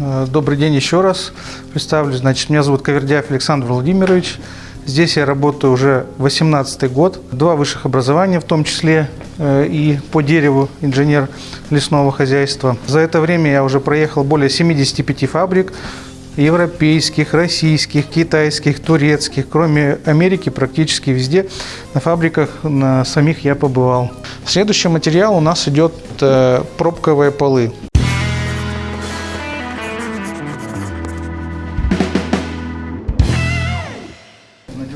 Э, добрый день еще раз. Представлюсь. Значит, меня зовут Кавердяев Александр Владимирович. Здесь я работаю уже 18 год. Два высших образования, в том числе э, и по дереву инженер лесного хозяйства. За это время я уже проехал более 75 фабрик, европейских, российских, китайских, турецких. Кроме Америки, практически везде на фабриках на самих я побывал. Следующий материал у нас идет э, пробковые полы.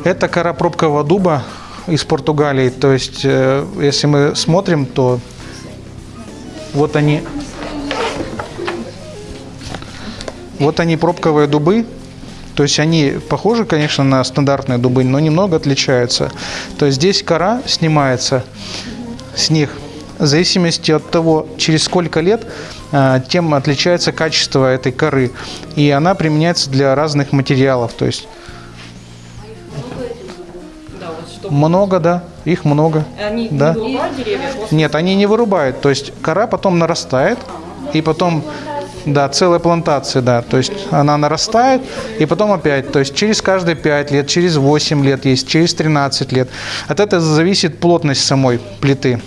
Это кора пробкового дуба из Португалии. То есть, э, если мы смотрим, то вот они, вот они пробковые дубы. То есть они похожи, конечно, на стандартные дубы, но немного отличаются. То есть здесь кора снимается с них в зависимости от того, через сколько лет, э, тем отличается качество этой коры. И она применяется для разных материалов. То есть много, да, их много. Они да. не вырубают деревья? Нет, они не вырубают. То есть кора потом нарастает, и потом, да, целая плантация, да. То есть она нарастает, и потом опять. То есть через каждые 5 лет, через 8 лет есть, через 13 лет. От этого зависит плотность самой плиты.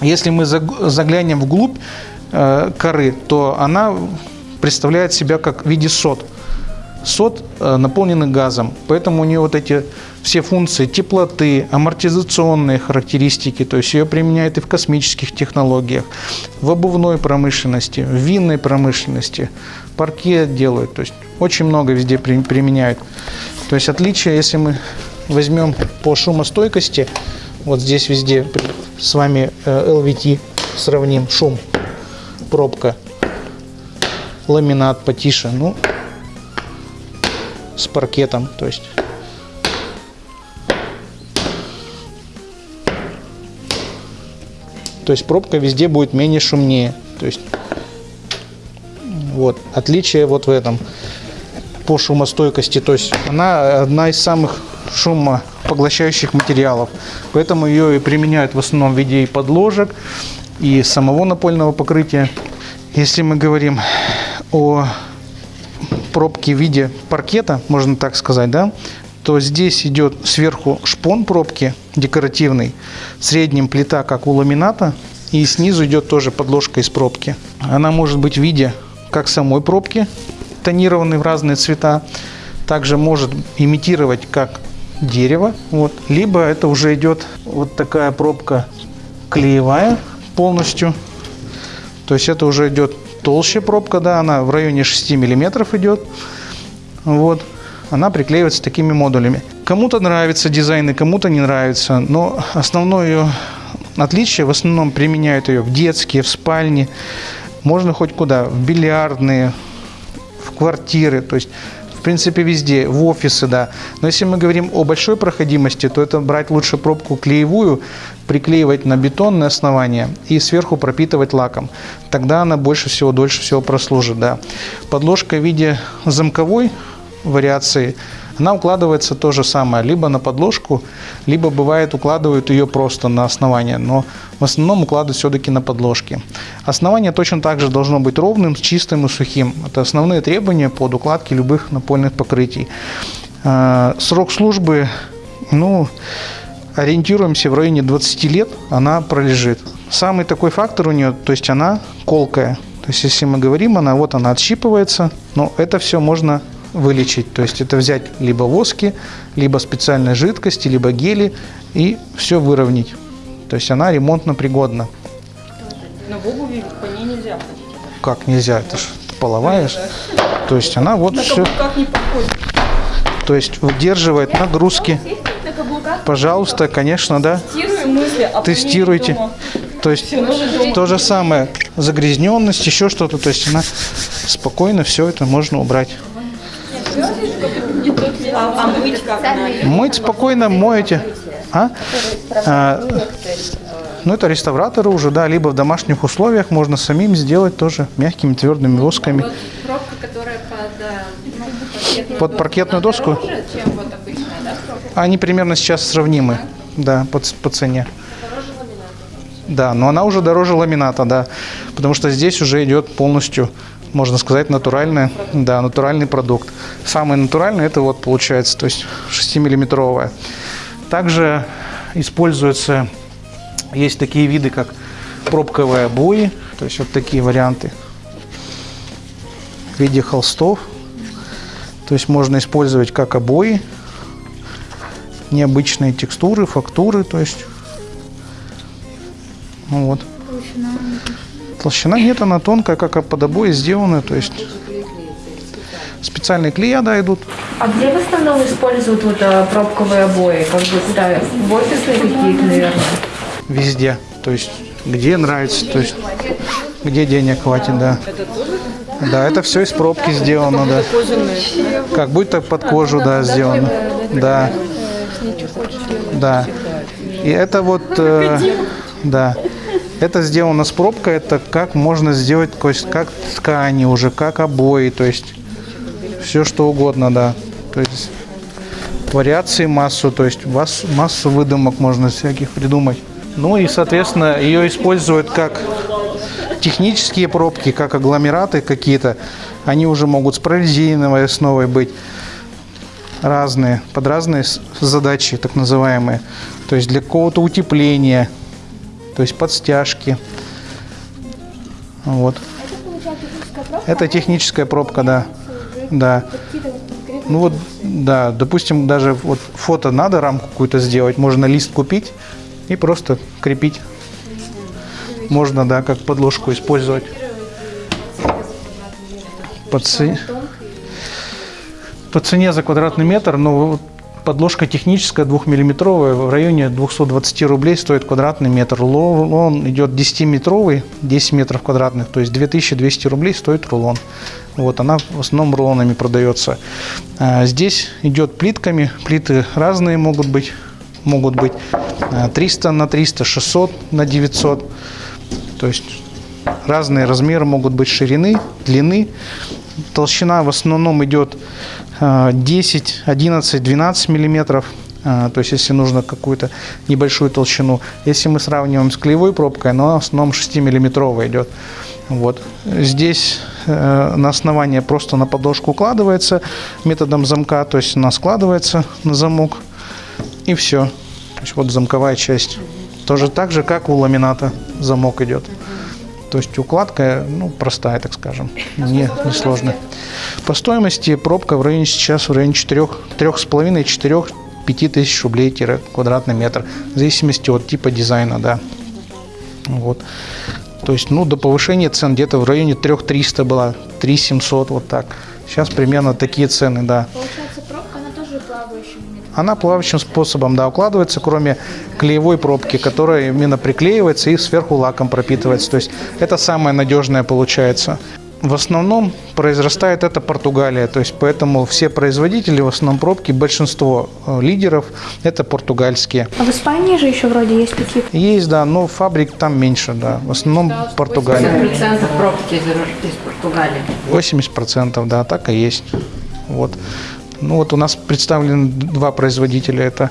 Если мы заглянем вглубь э, коры, то она представляет себя как в виде сот. Сот э, наполненный газом, поэтому у нее вот эти все функции теплоты, амортизационные характеристики, то есть ее применяют и в космических технологиях, в обувной промышленности, в винной промышленности, паркет делают, то есть очень много везде применяют. То есть отличие, если мы возьмем по шумостойкости, вот здесь везде с вами LVT сравним, шум, пробка, ламинат потише, ну, с паркетом, то есть То есть пробка везде будет менее шумнее. То есть вот отличие вот в этом по шумостойкости. То есть она одна из самых шумопоглощающих материалов. Поэтому ее и применяют в основном в виде и подложек, и самого напольного покрытия. Если мы говорим о пробке в виде паркета, можно так сказать, да, то здесь идет сверху шпон пробки декоративный, в среднем плита, как у ламината, и снизу идет тоже подложка из пробки. Она может быть в виде как самой пробки, тонированной в разные цвета, также может имитировать как дерево, вот. либо это уже идет вот такая пробка клеевая полностью, то есть это уже идет толще пробка, да, она в районе 6 миллиметров идет, вот. Она приклеивается такими модулями. Кому-то нравится дизайн и кому-то не нравится, но основное ее отличие, в основном применяют ее в детские, в спальне, можно хоть куда, в бильярдные, в квартиры, то есть в принципе везде, в офисы, да. Но если мы говорим о большой проходимости, то это брать лучше пробку клеевую, приклеивать на бетонное основание и сверху пропитывать лаком. Тогда она больше всего, дольше всего прослужит, да. Подложка в виде замковой вариации, она укладывается то же самое, либо на подложку, либо бывает укладывают ее просто на основание, но в основном укладывают все-таки на подложки. Основание точно так же должно быть ровным, чистым и сухим. Это основные требования под укладки любых напольных покрытий. А, срок службы, ну, ориентируемся в районе 20 лет, она пролежит. Самый такой фактор у нее, то есть она колкая. То есть, если мы говорим, она вот она отщипывается, но это все можно вылечить. То есть это взять либо воски, либо специальной жидкости, либо гели и все выровнять. То есть она ремонтно пригодна. Но в обуви по ней нельзя ходить. Как нельзя? Это же половая. То есть она вот На все. каблуках не подходит. То есть выдерживает нагрузки. Пожалуйста, конечно, да. Мысли, а Тестируйте. То есть то же самое, загрязненность, еще что-то. То есть она спокойно все это можно убрать. Мыть спокойно моете. А? А, ну, это реставраторы уже, да, либо в домашних условиях можно самим сделать тоже мягкими твердыми восками. Пробка, которая под, Под паркетную доску? Они примерно сейчас сравнимы, да, по, по цене. Да, но она уже дороже ламината, да, потому что здесь уже идет полностью можно сказать, натуральная, да, натуральный продукт. Самый натуральный это вот получается, то есть 6-миллиметровая. Также используются, есть такие виды, как пробковые обои, то есть вот такие варианты в виде холстов. То есть можно использовать как обои, необычные текстуры, фактуры, то есть ну вот. Толщина нет, она тонкая, как под обои сделана, то есть специальные клея, да, идут. А где в основном используют вот а, пробковые обои? Как бы куда? В офисные какие-то, наверное? Везде, то есть где нравится, то есть где денег хватит, да. Да, это все из пробки сделано, да. Как будто под кожу, да, сделано. Да. Да. И это вот, э, да. Это сделано с пробкой, это как можно сделать, то есть как ткани уже, как обои, то есть все что угодно, да. То есть вариации массу, то есть вас, массу выдумок можно всяких придумать. Ну и, соответственно, ее используют как технические пробки, как агломераты какие-то. Они уже могут с прорезиновой основой быть разные, под разные задачи, так называемые. То есть для какого-то утепления, то есть под стяжки. Вот. Это техническая пробка, да. Да. Ну вот, да, допустим, даже вот фото надо рамку какую-то сделать, можно лист купить и просто крепить. Можно, да, как подложку использовать. По, це- по цене за квадратный метр, ну, вот подложка техническая, двухмиллиметровая, в районе 220 рублей стоит квадратный метр. Рулон идет 10-метровый, 10 метров квадратных, то есть 2200 рублей стоит рулон. Вот, она в основном рулонами продается. А, Здесь идет плитками, плиты разные могут быть, могут быть а, 300 на 300, 600 на 900, то есть разные размеры могут быть ширины, длины. Толщина в основном идет 10, 11, 12 миллиметров. э, То есть, если нужно какую-то небольшую толщину. Если мы сравниваем с клеевой пробкой, она в основном 6-миллиметровая идет. Вот. Здесь э, на основание просто на подложку укладывается методом замка, то есть она складывается на замок и все. То есть вот замковая часть. Тоже так же, как у ламината замок идет. То есть укладка, ну, простая, так скажем, не, не сложная. По стоимости пробка в районе сейчас в районе 4, 3,5, 4, 5 тысяч рублей тире квадратный метр, в зависимости от типа дизайна, да. Вот. То есть, ну, до повышения цен где-то в районе 3,300 была, 3,700, вот так. Сейчас примерно такие цены, да. Получается, Она плавающим способом, да, укладывается, кроме клеевой пробки, которая именно приклеивается и сверху лаком пропитывается. То есть это самое надежное получается. В основном произрастает это Португалия, то есть поэтому все производители, в основном пробки, большинство э, лидеров это португальские. А в Испании же еще вроде есть такие. Есть, да, но фабрик там меньше, да, в основном Португалия. 50% пробки из, из Португалии. 80%, да, так и есть. Вот. Ну вот у нас представлены два производителя, это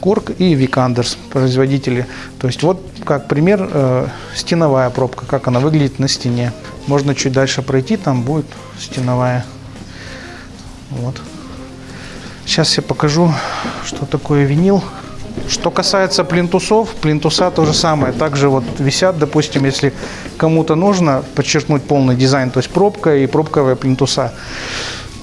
Корк и Викандерс, производители. То есть вот как пример э, стеновая пробка, как она выглядит на стене. Можно чуть дальше пройти, там будет стеновая. Вот. Сейчас я покажу, что такое винил. Что касается плинтусов, плинтуса то же самое. Также вот висят, допустим, если кому-то нужно подчеркнуть полный дизайн, то есть пробка и пробковая плинтуса.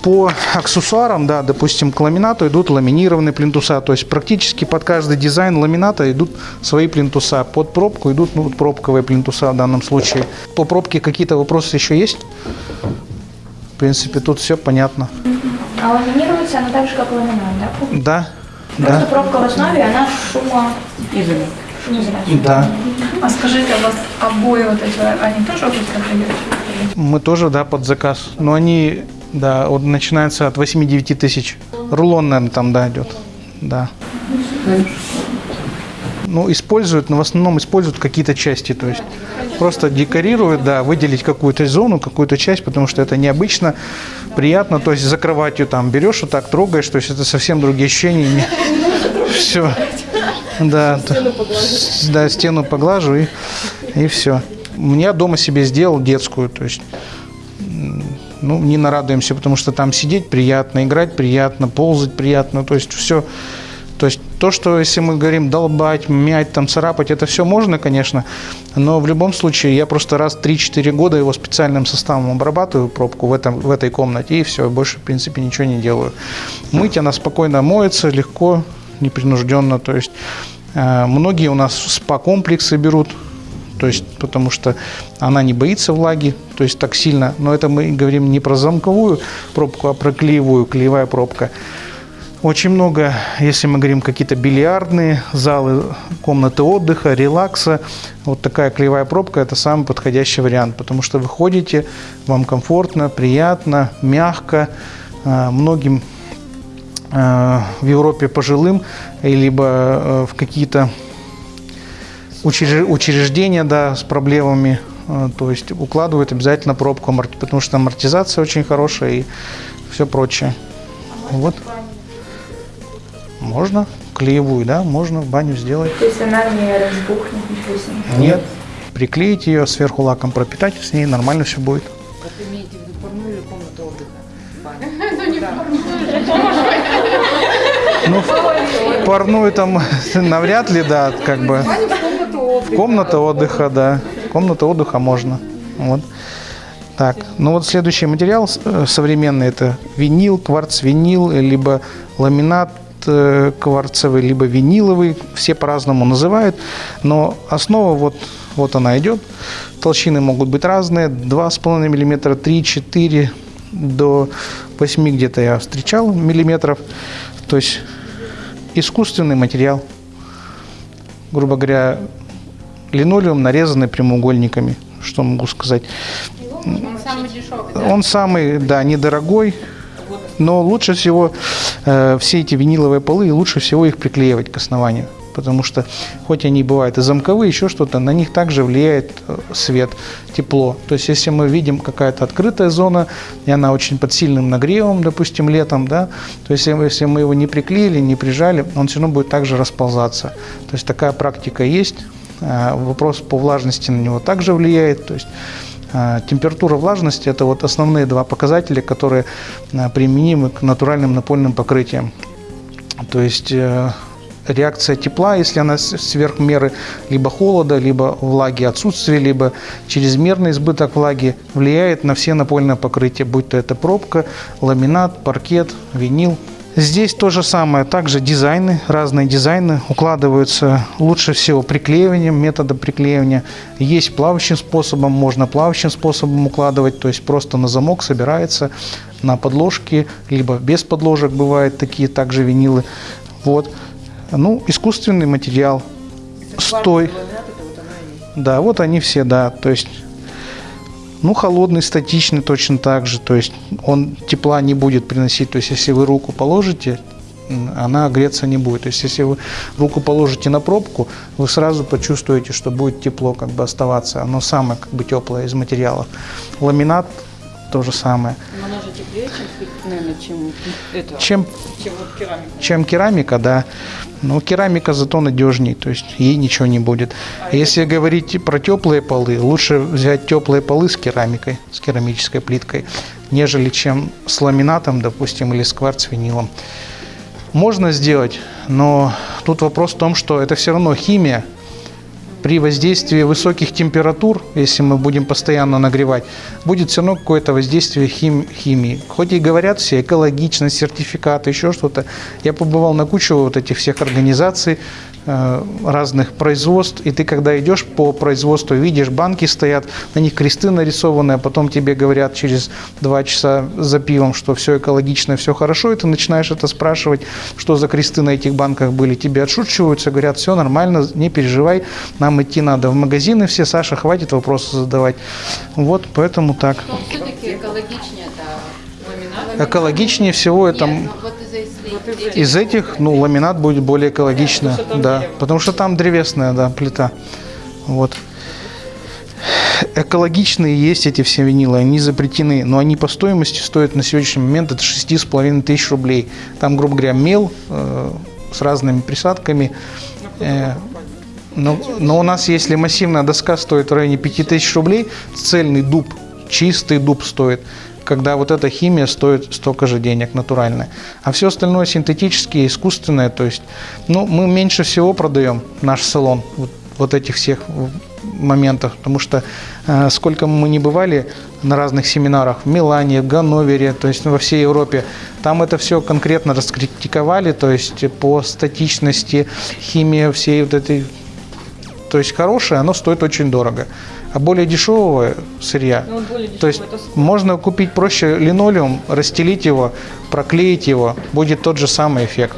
По аксессуарам, да, допустим, к ламинату идут ламинированные плинтуса, то есть практически под каждый дизайн ламината идут свои плинтуса. Под пробку идут ну, вот пробковые плинтуса в данном случае. По пробке какие-то вопросы еще есть? В принципе, тут все понятно. А ламинируется она так же, как ламинат, да? Да, Просто да, пробка в основе, она. Изолент. шумоизоляющая. да. А скажите, а у вас обои вот эти, они тоже вы продаете? Мы тоже, да, под заказ. Но они, да, вот начинается от 8-9 тысяч. Рулон, наверное, там, да, идет. Да. Ну, используют, но в основном используют какие-то части, то есть просто декорируют, да, выделить какую-то зону, какую-то часть, потому что это необычно, приятно, то есть за кроватью там берешь вот так, трогаешь, то есть это совсем другие ощущения. Все. Да, да, стену поглажу и, и все. Я дома себе сделал детскую, то есть ну, не нарадуемся, потому что там сидеть приятно, играть приятно, ползать приятно, то есть все. То есть то, что если мы говорим долбать, мять, там, царапать, это все можно, конечно, но в любом случае я просто раз 3-4 года его специальным составом обрабатываю пробку в, этом, в этой комнате и все, больше в принципе ничего не делаю. Мыть она спокойно моется, легко, непринужденно, то есть э, многие у нас спа-комплексы берут, то есть, потому что она не боится влаги, то есть так сильно. Но это мы говорим не про замковую пробку, а про клеевую, клеевая пробка. Очень много, если мы говорим какие-то бильярдные залы, комнаты отдыха, релакса, вот такая клеевая пробка – это самый подходящий вариант, потому что вы ходите, вам комфортно, приятно, мягко. Э, Многим э, в Европе пожилым, либо э, в какие-то учреждения да, с проблемами, э, то есть укладывают обязательно пробку, потому что амортизация очень хорошая и все прочее. Вот. Можно клеевую, да, можно в баню сделать. То есть она не разбухнет, ничего с ней. Нет. Приклеить ее, сверху лаком пропитать, с ней нормально все будет. Вот имеете в виду парную или комнату отдыха? Ну, в парную там навряд ли, да, как бы. Комната отдыха, да. Комната отдыха можно. Вот. Так, ну вот следующий материал э, современный это винил, кварц-винил, либо ламинат э, кварцевый, либо виниловый, все по-разному называют, но основа вот, вот она идет. Толщины могут быть разные, 2,5 мм, 3, 4, до 8 где-то я встречал миллиметров. То есть искусственный материал, грубо говоря, линолеум, нарезанный прямоугольниками. Что могу сказать? Он самый дешевый. Он самый, да, недорогой, но лучше всего э, все эти виниловые полы, лучше всего их приклеивать к основанию. Потому что, хоть они бывают и замковые, еще что-то, на них также влияет э, свет, тепло. То есть, если мы видим какая-то открытая зона, и она очень под сильным нагревом, допустим, летом, да, то есть, если мы его не приклеили, не прижали, он все равно будет также расползаться. То есть, такая практика есть. Э, Вопрос по влажности на него также влияет. То есть, а, Температура влажности – это вот основные два показателя, которые а, применимы к натуральным напольным покрытиям. То есть э, реакция тепла, если она сверх меры, либо холода, либо влаги отсутствие, либо чрезмерный избыток влаги, влияет на все напольные покрытия, будь то это пробка, ламинат, паркет, винил. Здесь то же самое, также дизайны, разные дизайны укладываются лучше всего приклеиванием, методом приклеивания. Есть плавающим способом, можно плавающим способом укладывать, то есть просто на замок собирается на подложке, либо без подложек бывают такие также винилы. Вот. Ну, искусственный материал, стой. Да, вот они все, да, то есть ну, холодный, статичный точно так же. То есть он тепла не будет приносить. То есть если вы руку положите, она греться не будет. То есть если вы руку положите на пробку, вы сразу почувствуете, что будет тепло как бы оставаться. Оно самое как бы теплое из материалов. Ламинат то же самое. Но она же теплее, чем, наверное, чем это, Чем, чем вот керамика. чем керамика, да. Но керамика зато надежней, то есть ей ничего не будет. Если говорить про теплые полы, лучше взять теплые полы с керамикой, с керамической плиткой, нежели чем с ламинатом, допустим, или с кварц-винилом. Можно сделать, но тут вопрос в том, что это все равно химия. При воздействии высоких температур, если мы будем постоянно нагревать, будет все равно какое-то воздействие хим- химии. Хоть и говорят все экологичность, сертификаты, еще что-то. Я побывал на кучу вот этих всех организаций, разных производств, и ты когда идешь по производству, видишь, банки стоят, на них кресты нарисованы, а потом тебе говорят через два часа за пивом, что все экологично, все хорошо, и ты начинаешь это спрашивать, что за кресты на этих банках были. Тебе отшучиваются, говорят, все нормально, не переживай, нам идти надо в магазины все, Саша, хватит вопросы задавать. Вот, поэтому так. Но все-таки экологичнее это ламинат. Экологичнее всего это... Нет, ну вот Из этих, ну, ламинат будет более экологично, да, потому что там древесная, да, плита, вот. Экологичные есть эти все винилы, они запретены, но они по стоимости стоят на сегодняшний момент от 6,5 тысяч рублей. Там, грубо говоря, мел э, с разными присадками. Э, но, но у нас, если массивная доска стоит в районе 5000 рублей, цельный дуб, чистый дуб стоит когда вот эта химия стоит столько же денег, натуральная. А все остальное синтетические, искусственное, то есть, ну, мы меньше всего продаем наш салон вот, вот этих всех моментов, потому что э, сколько мы не бывали на разных семинарах в Милане, в Ганновере, то есть во всей Европе, там это все конкретно раскритиковали, то есть по статичности, химии всей вот этой, то есть хорошее, оно стоит очень дорого. А более дешевого сырья, Ну, более то есть это можно купить проще линолеум, расстелить его, проклеить его, будет тот же самый эффект.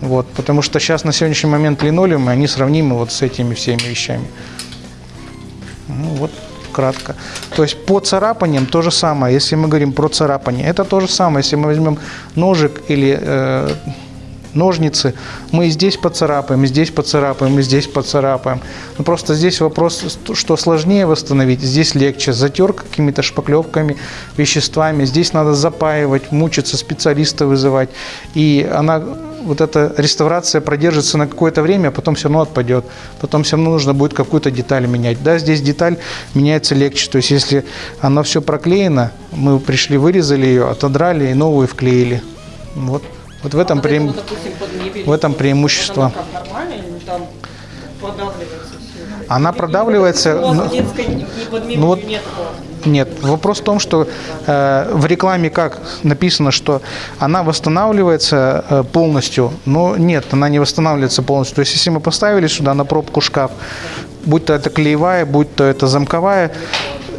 Вот, потому что сейчас на сегодняшний момент линолеумы, они сравнимы вот с этими всеми вещами. Ну, вот кратко. То есть по царапаниям то же самое, если мы говорим про царапание. Это то же самое, если мы возьмем ножик или э, ножницы, мы здесь поцарапаем, здесь поцарапаем, здесь поцарапаем. Но просто здесь вопрос, что сложнее восстановить, здесь легче. Затер какими-то шпаклевками, веществами, здесь надо запаивать, мучиться, специалиста вызывать. И она, вот эта реставрация продержится на какое-то время, а потом все равно отпадет. Потом все равно нужно будет какую-то деталь менять. Да, здесь деталь меняется легче. То есть если оно все проклеено, мы пришли, вырезали ее, отодрали и новую вклеили. Вот. Вот в этом, это преим- вот, допустим, в этом преимущество. Она продавливается, ну- ну вот- нет. Нет, вопрос в том, что э, в рекламе как написано, что она восстанавливается э, полностью, но нет, она не восстанавливается полностью. То есть если мы поставили сюда на пробку шкаф, будь то это клеевая, будь то это замковая,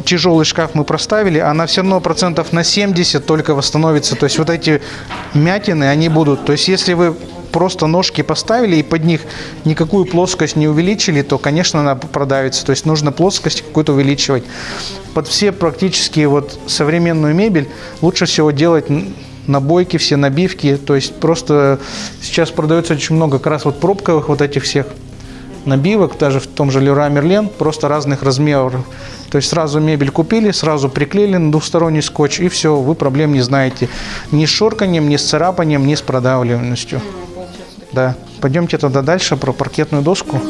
тяжелый шкаф мы проставили, она все равно процентов на 70 только восстановится. То есть вот эти мятины, они будут. То есть если вы просто ножки поставили и под них никакую плоскость не увеличили, то, конечно, она продавится. То есть нужно плоскость какую-то увеличивать. Под все практически вот современную мебель лучше всего делать набойки, все набивки. То есть просто сейчас продается очень много как раз вот пробковых вот этих всех набивок, даже в том же Леруа Мерлен, просто разных размеров. То есть сразу мебель купили, сразу приклеили на двухсторонний скотч, и все, вы проблем не знаете. Ни с шорканием, ни с царапанием, ни с продавливаемостью. Да. Пойдемте тогда дальше про паркетную доску.